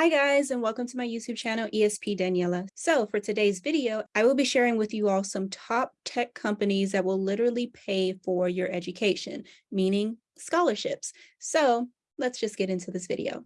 Hi guys, and welcome to my YouTube channel, ESP Daniela. So for today's video, I will be sharing with you all some top tech companies that will literally pay for your education, meaning scholarships. So let's just get into this video.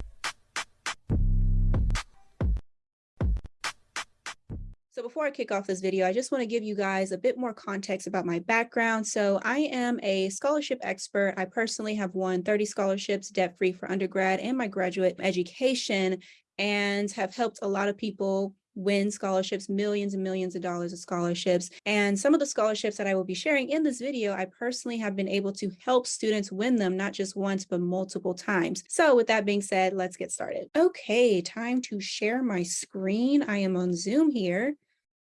So before I kick off this video, I just want to give you guys a bit more context about my background. So I am a scholarship expert. I personally have won 30 scholarships debt-free for undergrad and my graduate education and have helped a lot of people win scholarships, millions and millions of dollars of scholarships. And some of the scholarships that I will be sharing in this video, I personally have been able to help students win them, not just once, but multiple times. So with that being said, let's get started. Okay, time to share my screen. I am on Zoom here.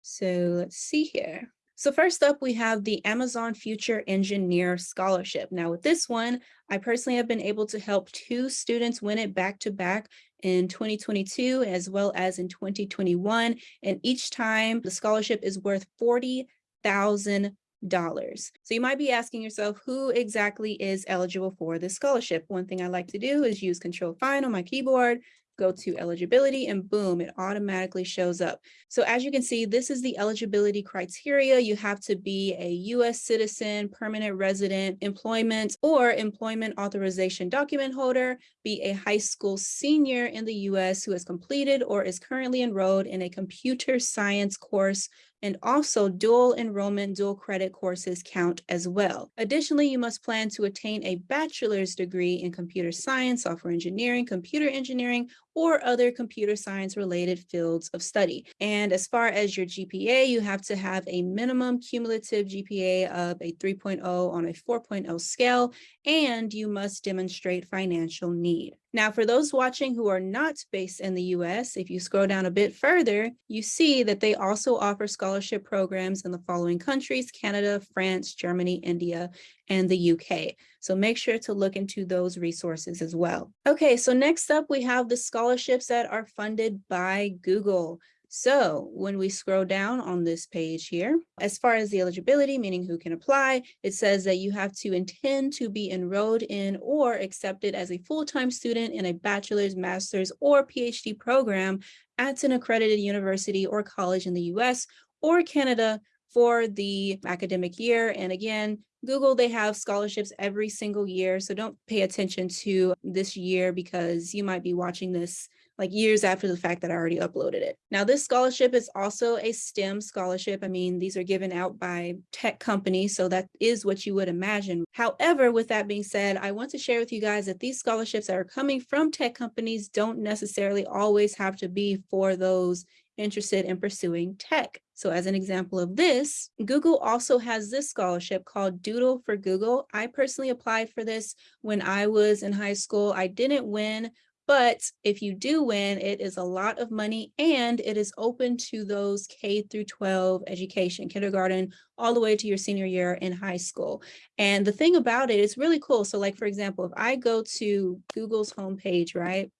So let's see here. So first up, we have the Amazon Future Engineer Scholarship. Now with this one, I personally have been able to help two students win it back to back in 2022 as well as in 2021. And each time the scholarship is worth $40,000. So you might be asking yourself, who exactly is eligible for this scholarship? One thing I like to do is use Control Find on my keyboard go to eligibility and boom, it automatically shows up. So as you can see, this is the eligibility criteria. You have to be a US citizen, permanent resident, employment or employment authorization document holder, be a high school senior in the US who has completed or is currently enrolled in a computer science course and also dual enrollment, dual credit courses count as well. Additionally, you must plan to attain a bachelor's degree in computer science, software engineering, computer engineering, or other computer science related fields of study. And as far as your GPA, you have to have a minimum cumulative GPA of a 3.0 on a 4.0 scale, and you must demonstrate financial need. Now, for those watching who are not based in the US, if you scroll down a bit further, you see that they also offer scholarship programs in the following countries, Canada, France, Germany, India, and the UK. So make sure to look into those resources as well. Okay, so next up, we have the scholarships that are funded by Google. So when we scroll down on this page here, as far as the eligibility, meaning who can apply, it says that you have to intend to be enrolled in or accepted as a full-time student in a bachelor's, master's, or PhD program at an accredited university or college in the US or Canada for the academic year. And again, Google, they have scholarships every single year. So don't pay attention to this year because you might be watching this like years after the fact that I already uploaded it. Now, this scholarship is also a STEM scholarship. I mean, these are given out by tech companies, so that is what you would imagine. However, with that being said, I want to share with you guys that these scholarships that are coming from tech companies don't necessarily always have to be for those interested in pursuing tech. So as an example of this, Google also has this scholarship called Doodle for Google. I personally applied for this when I was in high school. I didn't win, but if you do win, it is a lot of money and it is open to those K through 12 education, kindergarten, all the way to your senior year in high school. And the thing about it, it is really cool. So like, for example, if I go to Google's homepage, right?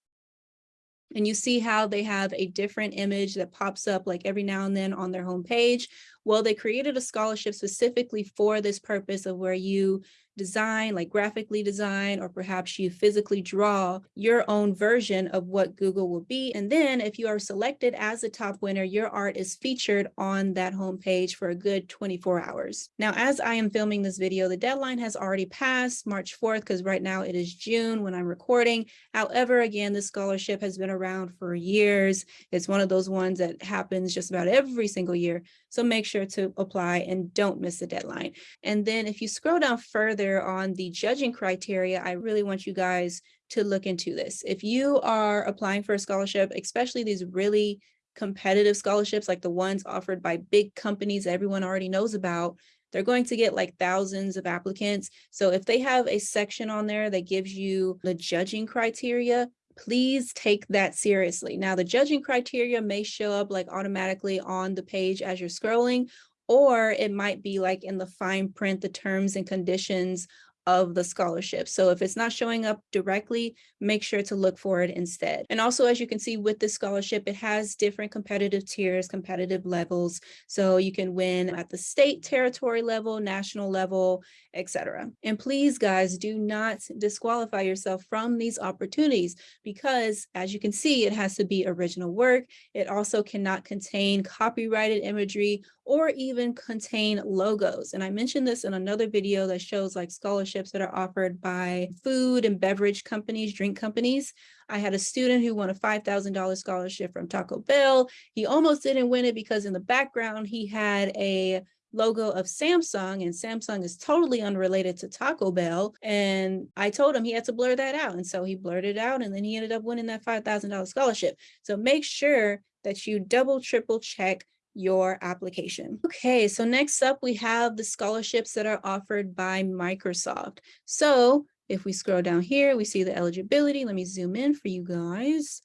And you see how they have a different image that pops up like every now and then on their homepage. Well, they created a scholarship specifically for this purpose of where you design, like graphically design, or perhaps you physically draw your own version of what Google will be. And then if you are selected as a top winner, your art is featured on that homepage for a good 24 hours. Now, as I am filming this video, the deadline has already passed March 4th, because right now it is June when I'm recording. However, again, this scholarship has been around for years. It's one of those ones that happens just about every single year. So make sure to apply and don't miss the deadline. And then if you scroll down further on the judging criteria, I really want you guys to look into this. If you are applying for a scholarship, especially these really competitive scholarships like the ones offered by big companies everyone already knows about, they're going to get like thousands of applicants. So if they have a section on there that gives you the judging criteria, please take that seriously. Now, the judging criteria may show up like automatically on the page as you're scrolling, or it might be like in the fine print, the terms and conditions of the scholarship. So if it's not showing up directly, make sure to look for it instead. And also, as you can see with this scholarship, it has different competitive tiers, competitive levels. So you can win at the state territory level, national level, etc. And please, guys, do not disqualify yourself from these opportunities because as you can see, it has to be original work. It also cannot contain copyrighted imagery or even contain logos. And I mentioned this in another video that shows like scholarships that are offered by food and beverage companies, drink companies. I had a student who won a $5,000 scholarship from Taco Bell. He almost didn't win it because in the background, he had a logo of Samsung and Samsung is totally unrelated to Taco Bell. And I told him he had to blur that out. And so he blurred it out and then he ended up winning that $5,000 scholarship. So make sure that you double, triple check your application. Okay, so next up we have the scholarships that are offered by Microsoft. So if we scroll down here, we see the eligibility. Let me zoom in for you guys.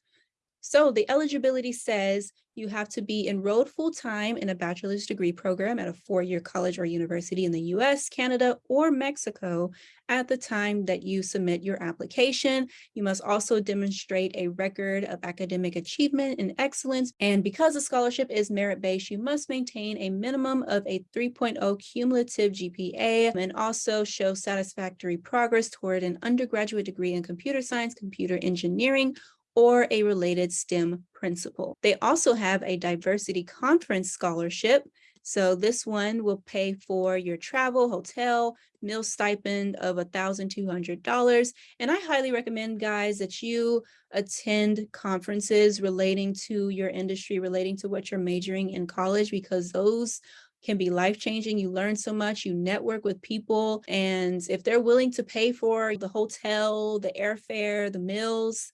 So the eligibility says you have to be enrolled full-time in a bachelor's degree program at a four-year college or university in the US, Canada, or Mexico at the time that you submit your application. You must also demonstrate a record of academic achievement and excellence. And because the scholarship is merit-based, you must maintain a minimum of a 3.0 cumulative GPA and also show satisfactory progress toward an undergraduate degree in computer science, computer engineering, or a related STEM principal. They also have a diversity conference scholarship. So this one will pay for your travel, hotel, meal stipend of $1,200. And I highly recommend guys that you attend conferences relating to your industry, relating to what you're majoring in college, because those can be life-changing. You learn so much, you network with people. And if they're willing to pay for the hotel, the airfare, the meals,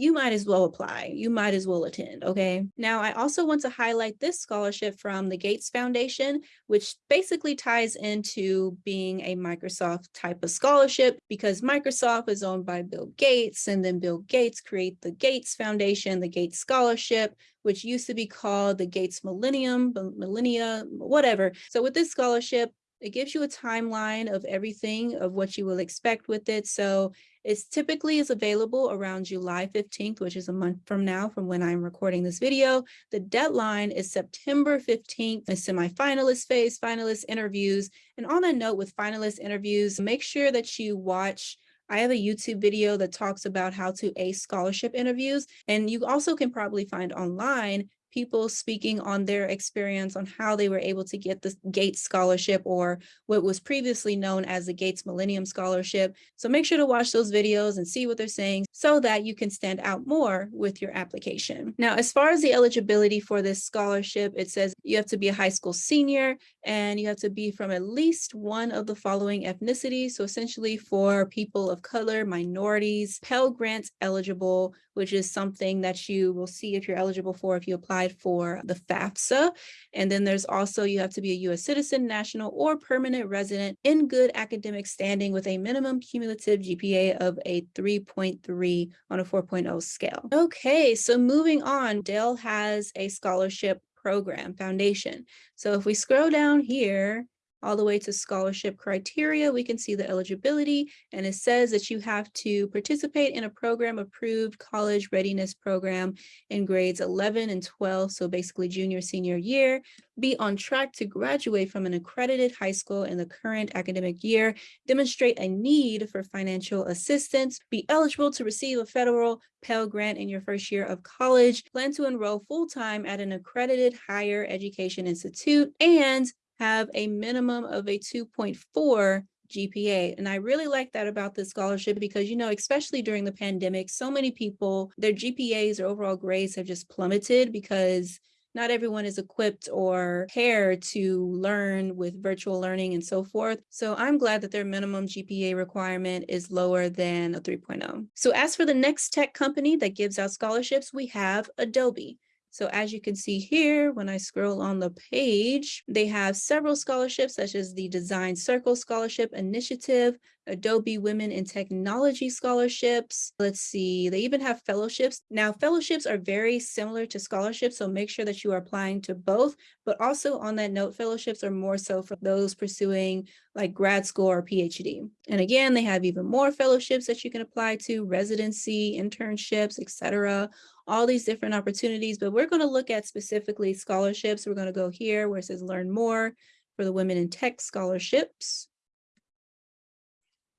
you might as well apply. You might as well attend, okay? Now, I also want to highlight this scholarship from the Gates Foundation, which basically ties into being a Microsoft type of scholarship because Microsoft is owned by Bill Gates and then Bill Gates create the Gates Foundation, the Gates Scholarship, which used to be called the Gates Millennium, Millennia, whatever. So with this scholarship, it gives you a timeline of everything of what you will expect with it. So it's typically is available around July 15th, which is a month from now from when I'm recording this video. The deadline is September 15th, the semifinalist phase, finalist interviews. And on that note with finalist interviews, make sure that you watch I have a YouTube video that talks about how to ace scholarship interviews. And you also can probably find online people speaking on their experience on how they were able to get the Gates Scholarship or what was previously known as the Gates Millennium Scholarship. So make sure to watch those videos and see what they're saying so that you can stand out more with your application. Now, as far as the eligibility for this scholarship, it says you have to be a high school senior and you have to be from at least one of the following ethnicities. So essentially for people of color, minorities, Pell Grants eligible, which is something that you will see if you're eligible for if you applied for the FAFSA. And then there's also, you have to be a US citizen, national, or permanent resident in good academic standing with a minimum cumulative GPA of a 3.3 on a 4.0 scale. Okay, so moving on, Dell has a scholarship program foundation. So if we scroll down here, all the way to scholarship criteria, we can see the eligibility and it says that you have to participate in a program approved college readiness program in grades 11 and 12, so basically junior, senior year, be on track to graduate from an accredited high school in the current academic year, demonstrate a need for financial assistance, be eligible to receive a federal Pell Grant in your first year of college, plan to enroll full-time at an accredited higher education institute, and have a minimum of a 2.4 GPA. And I really like that about this scholarship because, you know, especially during the pandemic, so many people, their GPAs or overall grades have just plummeted because not everyone is equipped or prepared to learn with virtual learning and so forth. So I'm glad that their minimum GPA requirement is lower than a 3.0. So as for the next tech company that gives out scholarships, we have Adobe. So as you can see here, when I scroll on the page, they have several scholarships such as the Design Circle Scholarship Initiative, Adobe Women in Technology scholarships. Let's see, they even have fellowships. Now, fellowships are very similar to scholarships, so make sure that you are applying to both. But also on that note, fellowships are more so for those pursuing like grad school or PhD. And again, they have even more fellowships that you can apply to, residency, internships, etc all these different opportunities, but we're going to look at specifically scholarships. We're going to go here where it says learn more for the Women in Tech scholarships.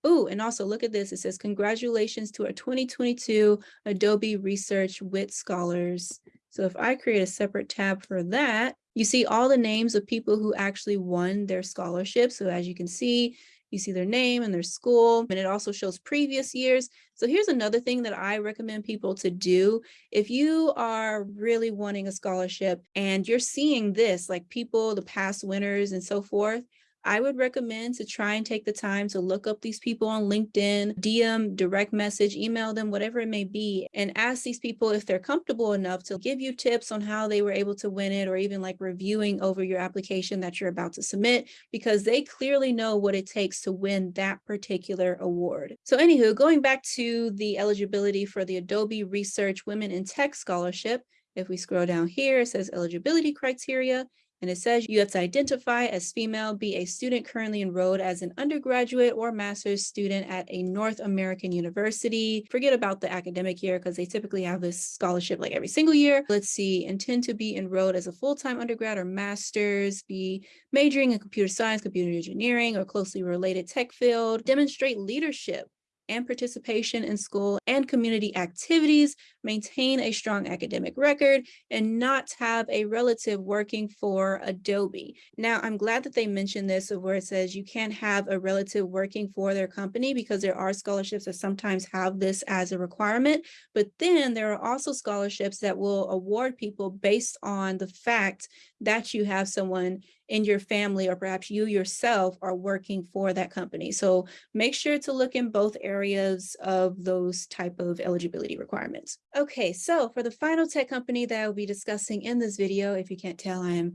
Oh, and also look at this. It says, congratulations to our 2022 Adobe Research WIT Scholars. So if I create a separate tab for that, you see all the names of people who actually won their scholarship. So as you can see, you see their name and their school, and it also shows previous years. So here's another thing that I recommend people to do. If you are really wanting a scholarship and you're seeing this, like people, the past winners and so forth, I would recommend to try and take the time to look up these people on LinkedIn, DM, direct message, email them, whatever it may be, and ask these people if they're comfortable enough to give you tips on how they were able to win it or even like reviewing over your application that you're about to submit because they clearly know what it takes to win that particular award. So anywho, going back to the eligibility for the Adobe Research Women in Tech Scholarship, if we scroll down here, it says eligibility criteria. And it says you have to identify as female, be a student currently enrolled as an undergraduate or master's student at a North American university. Forget about the academic year because they typically have this scholarship like every single year. Let's see, intend to be enrolled as a full-time undergrad or master's, be majoring in computer science, computer engineering, or closely related tech field, demonstrate leadership and participation in school and community activities, maintain a strong academic record, and not have a relative working for Adobe. Now, I'm glad that they mentioned this where it says you can't have a relative working for their company because there are scholarships that sometimes have this as a requirement, but then there are also scholarships that will award people based on the fact that you have someone in your family or perhaps you yourself are working for that company. So make sure to look in both areas of those type of eligibility requirements. Okay, so for the final tech company that I will be discussing in this video, if you can't tell, I am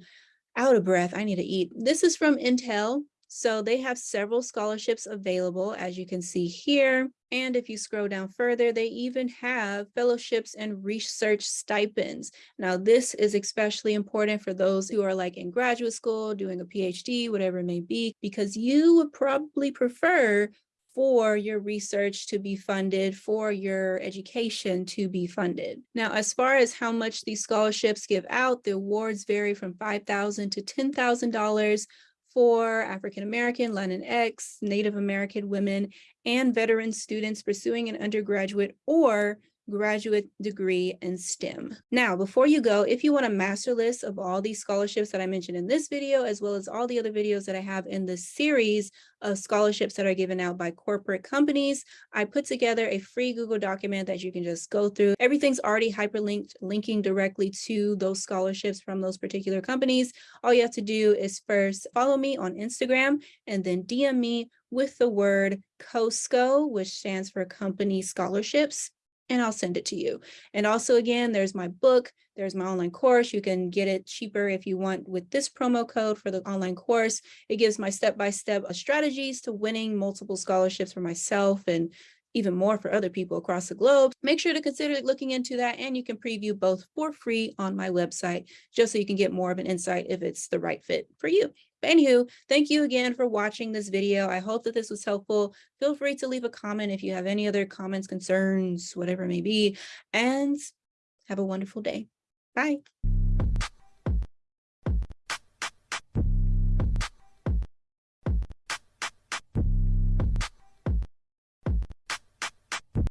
out of breath. I need to eat. This is from Intel. So they have several scholarships available, as you can see here. And if you scroll down further, they even have fellowships and research stipends. Now, this is especially important for those who are like in graduate school, doing a PhD, whatever it may be, because you would probably prefer for your research to be funded, for your education to be funded. Now, as far as how much these scholarships give out, the awards vary from 5,000 to $10,000 for African American, Latinx, Native American women, and veteran students pursuing an undergraduate or graduate degree in STEM. Now, before you go, if you want a master list of all these scholarships that I mentioned in this video, as well as all the other videos that I have in this series of scholarships that are given out by corporate companies, I put together a free Google document that you can just go through. Everything's already hyperlinked, linking directly to those scholarships from those particular companies. All you have to do is first follow me on Instagram and then DM me with the word COSCO, which stands for Company Scholarships and I'll send it to you. And also, again, there's my book, there's my online course. You can get it cheaper if you want with this promo code for the online course. It gives my step-by-step -step strategies to winning multiple scholarships for myself and even more for other people across the globe. Make sure to consider looking into that and you can preview both for free on my website, just so you can get more of an insight if it's the right fit for you. But anywho, thank you again for watching this video. I hope that this was helpful. Feel free to leave a comment if you have any other comments, concerns, whatever it may be, and have a wonderful day. Bye.